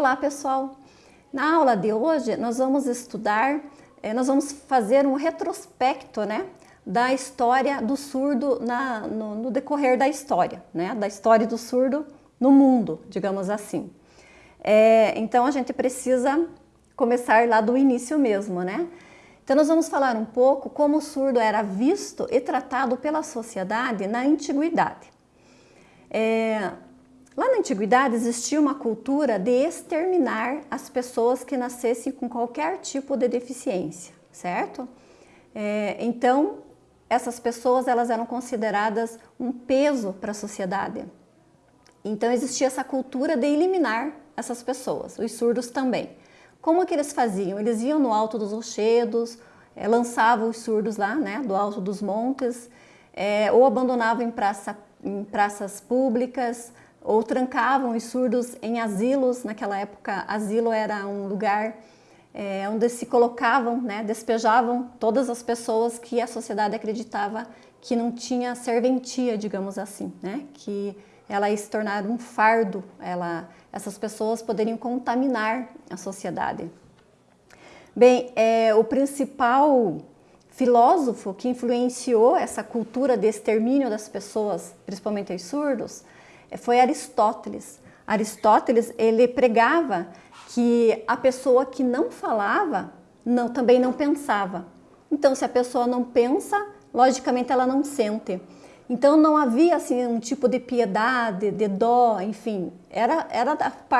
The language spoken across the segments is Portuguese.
Olá pessoal! Na aula de hoje nós vamos estudar, eh, nós vamos fazer um retrospecto né, da história do surdo na, no, no, decorrer da história, né, da história do surdo no mundo, digamos assim. É, então a gente precisa começar lá do início mesmo, né? Então nós vamos falar um pouco como o surdo era visto e tratado pela sociedade na antiguidade. É, Lá na antiguidade existia uma cultura de exterminar as pessoas que nascessem com qualquer tipo de deficiência, certo? É, então, essas pessoas elas eram consideradas um peso para a sociedade. Então existia essa cultura de eliminar essas pessoas, os surdos também. Como que eles faziam? Eles iam no alto dos rochedos, é, lançavam os surdos lá, né, do alto dos montes, é, ou abandonavam em, praça, em praças públicas, ou trancavam os surdos em asilos, naquela época asilo era um lugar é, onde se colocavam, né, despejavam todas as pessoas que a sociedade acreditava que não tinha serventia, digamos assim, né, que ela ia se tornar um fardo, ela, essas pessoas poderiam contaminar a sociedade. Bem, é, o principal filósofo que influenciou essa cultura de extermínio das pessoas, principalmente os surdos, foi Aristóteles. Aristóteles, ele pregava que a pessoa que não falava não, também não pensava. Então, se a pessoa não pensa, logicamente ela não sente. Então não havia assim um tipo de piedade, de dó, enfim, era, era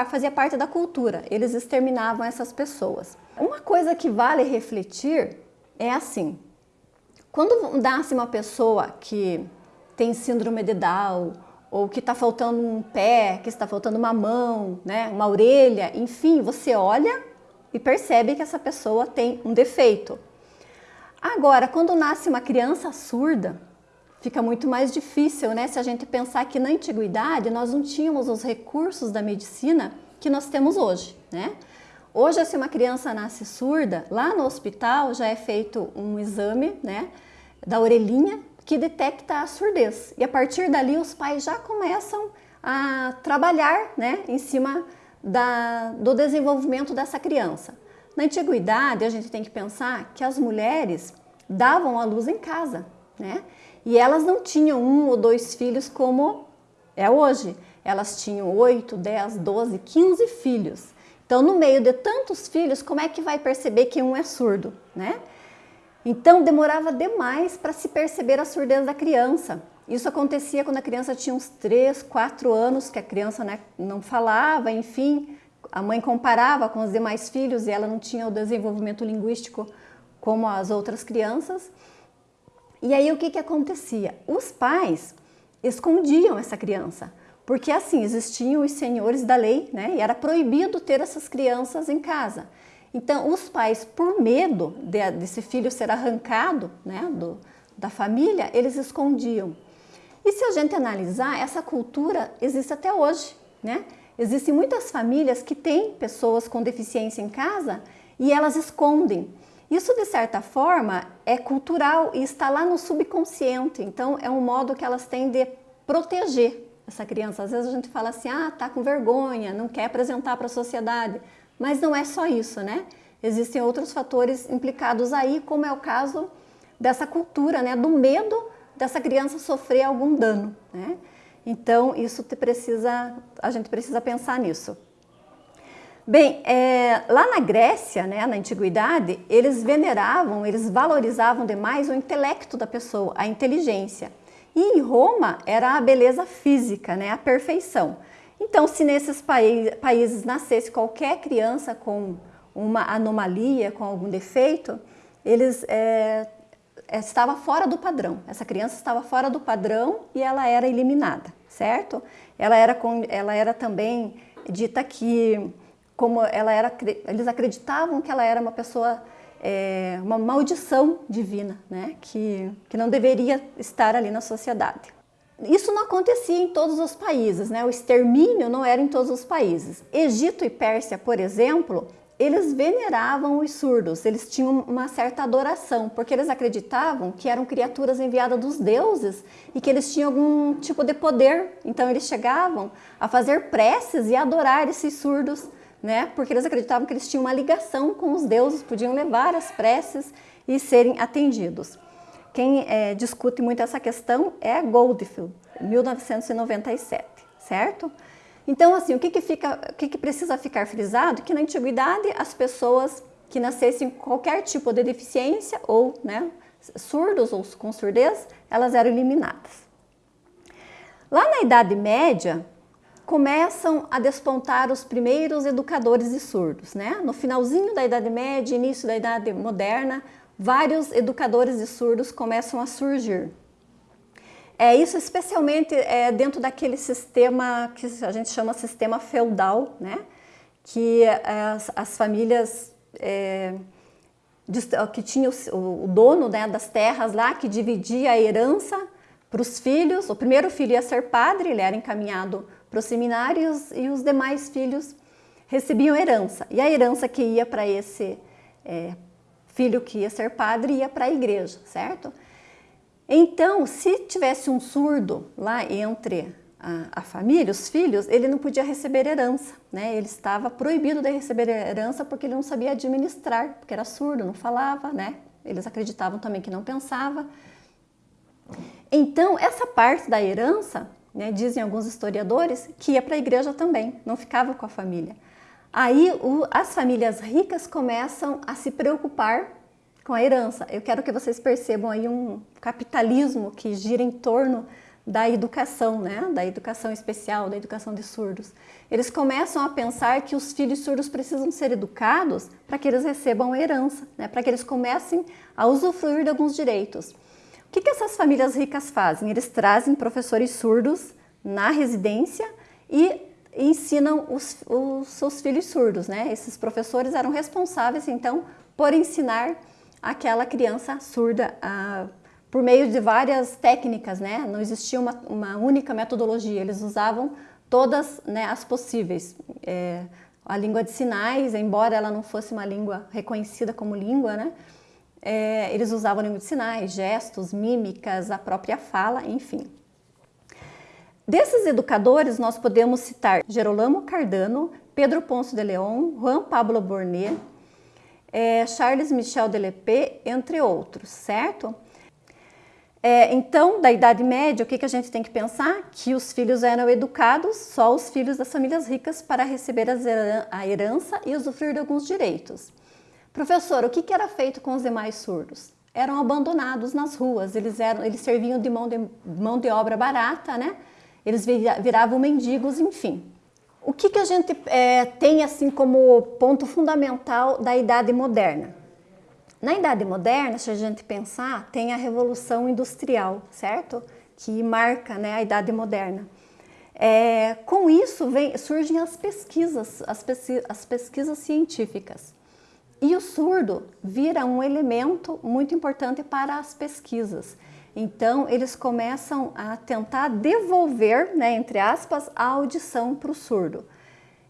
fazia parte da cultura. Eles exterminavam essas pessoas. Uma coisa que vale refletir é assim: quando nasce uma pessoa que tem síndrome de Down ou que está faltando um pé, que está faltando uma mão, né, uma orelha, enfim, você olha e percebe que essa pessoa tem um defeito. Agora, quando nasce uma criança surda, fica muito mais difícil, né? Se a gente pensar que na antiguidade nós não tínhamos os recursos da medicina que nós temos hoje, né? Hoje, se uma criança nasce surda, lá no hospital já é feito um exame, né, da orelhinha que detecta a surdez. E a partir dali os pais já começam a trabalhar né, em cima da, do desenvolvimento dessa criança. Na antiguidade, a gente tem que pensar que as mulheres davam a luz em casa, né? E elas não tinham um ou dois filhos como é hoje. Elas tinham 8, 10, 12, 15 filhos. Então, no meio de tantos filhos, como é que vai perceber que um é surdo, né? Então demorava demais para se perceber a surdez da criança. Isso acontecia quando a criança tinha uns 3, 4 anos, que a criança né, não falava, enfim, a mãe comparava com os demais filhos e ela não tinha o desenvolvimento linguístico como as outras crianças. E aí o que, que acontecia? Os pais escondiam essa criança, porque assim existiam os senhores da lei, né? E era proibido ter essas crianças em casa. Então, os pais, por medo de, desse filho ser arrancado né, do, da família, eles escondiam. E se a gente analisar, essa cultura existe até hoje. Né? Existem muitas famílias que têm pessoas com deficiência em casa e elas escondem. Isso, de certa forma, é cultural e está lá no subconsciente. Então, é um modo que elas têm de proteger essa criança. Às vezes a gente fala assim, ah, tá com vergonha, não quer apresentar para a sociedade. Mas não é só isso, né? Existem outros fatores implicados aí, como é o caso dessa cultura, né? Do medo dessa criança sofrer algum dano, né? Então, isso precisa, a gente precisa pensar nisso. Bem, é, lá na Grécia, né, na Antiguidade, eles veneravam, eles valorizavam demais o intelecto da pessoa, a inteligência. E em Roma era a beleza física, né, a perfeição. Então, se nesses países nascesse qualquer criança com uma anomalia, com algum defeito, eles é, estava fora do padrão. Essa criança estava fora do padrão e ela era eliminada, certo? Ela era, com, ela era também dita que, como ela era, eles acreditavam que ela era uma pessoa, é, uma maldição divina, né? Que, que não deveria estar ali na sociedade. Isso não acontecia em todos os países, né? o extermínio não era em todos os países. Egito e Pérsia, por exemplo, eles veneravam os surdos, eles tinham uma certa adoração, porque eles acreditavam que eram criaturas enviadas dos deuses e que eles tinham algum tipo de poder. Então eles chegavam a fazer preces e adorar esses surdos né? Porque eles acreditavam que eles tinham uma ligação com os deuses, podiam levar as preces e serem atendidos. Quem é, discute muito essa questão é Goldfield, 1997, certo? Então, assim, o que, que, fica, o que, que precisa ficar frisado? Que na antiguidade as pessoas que nascessem com qualquer tipo de deficiência ou né, surdos ou com surdez, elas eram eliminadas. Lá na Idade Média, começam a despontar os primeiros educadores de surdos. Né? No finalzinho da Idade Média, início da Idade Moderna, vários educadores de surdos começam a surgir. É isso especialmente é, dentro daquele sistema que a gente chama sistema feudal, né? que é, as, as famílias é, que tinha o, o dono né, das terras lá, que dividia a herança para os filhos. O primeiro filho ia ser padre, ele era encaminhado para os seminários e os demais filhos recebiam herança. E a herança que ia para esse é, filho que ia ser padre ia para a igreja, certo? Então, se tivesse um surdo lá entre a, a, família, os filhos, ele não podia receber herança, né? Ele estava proibido de receber herança porque ele não sabia administrar, porque era surdo, não falava, né? Eles acreditavam também que não pensava. Então, essa parte da herança, né, dizem alguns historiadores, que ia para a igreja também, não ficava com a família. Aí o, as famílias ricas começam a se preocupar com a herança. Eu quero que vocês percebam aí um capitalismo que gira em torno da educação, né? da educação especial, da educação de surdos. Eles começam a pensar que os filhos surdos precisam ser educados para que eles recebam a herança, né? para que eles comecem a usufruir de alguns direitos. O que, que essas famílias ricas fazem? Eles trazem professores surdos na residência e ensinam os, os seus filhos surdos. Né? Esses professores eram responsáveis, então, por ensinar aquela criança surda a, por meio de várias técnicas, né? Não existia uma, uma única metodologia, eles usavam todas né, as possíveis. É, a língua de sinais, embora ela não fosse uma língua reconhecida como língua, né? É, eles usavam língua de sinais, gestos, mímicas, a própria fala, enfim. Desses educadores, nós podemos citar Gerolamo Cardano, Pedro Ponce de Leon, Juan Pablo Bornet, é, Charles Michel Delepé, entre outros, certo? É, então, da Idade Média, o que, que a gente tem que pensar? Que os filhos eram educados, só os filhos das famílias ricas, para receber a herança e usufruir de alguns direitos. Professor, o que, que era feito com os demais surdos? Eram abandonados nas ruas, eles, eram, eles serviam de mão, de mão de obra barata, né? Eles viravam mendigos, enfim. O que, que a gente é, tem assim como ponto fundamental da Idade Moderna? Na Idade Moderna, se a gente pensar, tem a Revolução Industrial, certo? Que marca né, a Idade Moderna. É, com isso vem, surgem as pesquisas, as, pesquisas, as pesquisas científicas. E o surdo vira um elemento muito importante para as pesquisas. Então, eles começam a tentar devolver, né, entre aspas, a audição para o surdo.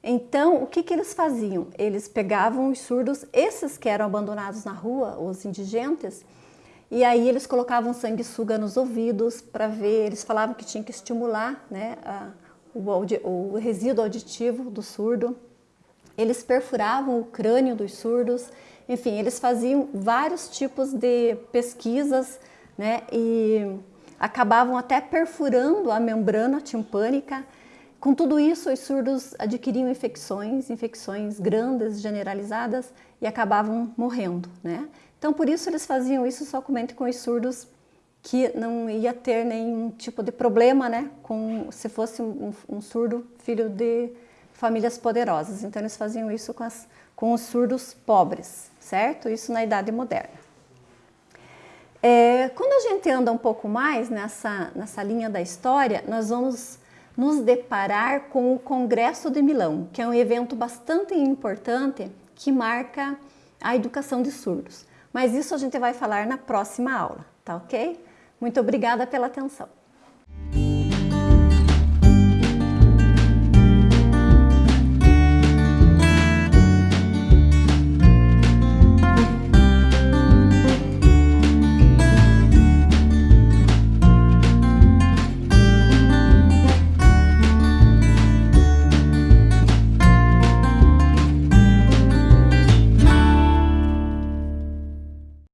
Então, o que, que eles faziam? Eles pegavam os surdos, esses que eram abandonados na rua, os indigentes, e aí eles colocavam sanguessuga nos ouvidos para ver, eles falavam que tinha que estimular né, a, o, o resíduo auditivo do surdo. Eles perfuravam o crânio dos surdos, enfim, eles faziam vários tipos de pesquisas né? E acabavam até perfurando a membrana timpânica. Com tudo isso, os surdos adquiriam infecções, infecções grandes, generalizadas e acabavam morrendo, né? Então, por isso eles faziam isso somente com os surdos que não ia ter nenhum tipo de problema, né? Com, se fosse um, um surdo filho de famílias poderosas. Então, eles faziam isso com, as, com os surdos pobres, certo? Isso na Idade Moderna. É, quando a gente anda um pouco mais nessa, nessa linha da história, nós vamos nos deparar com o Congresso de Milão, que é um evento bastante importante que marca a educação de surdos. Mas isso a gente vai falar na próxima aula, tá ok? Muito obrigada pela atenção.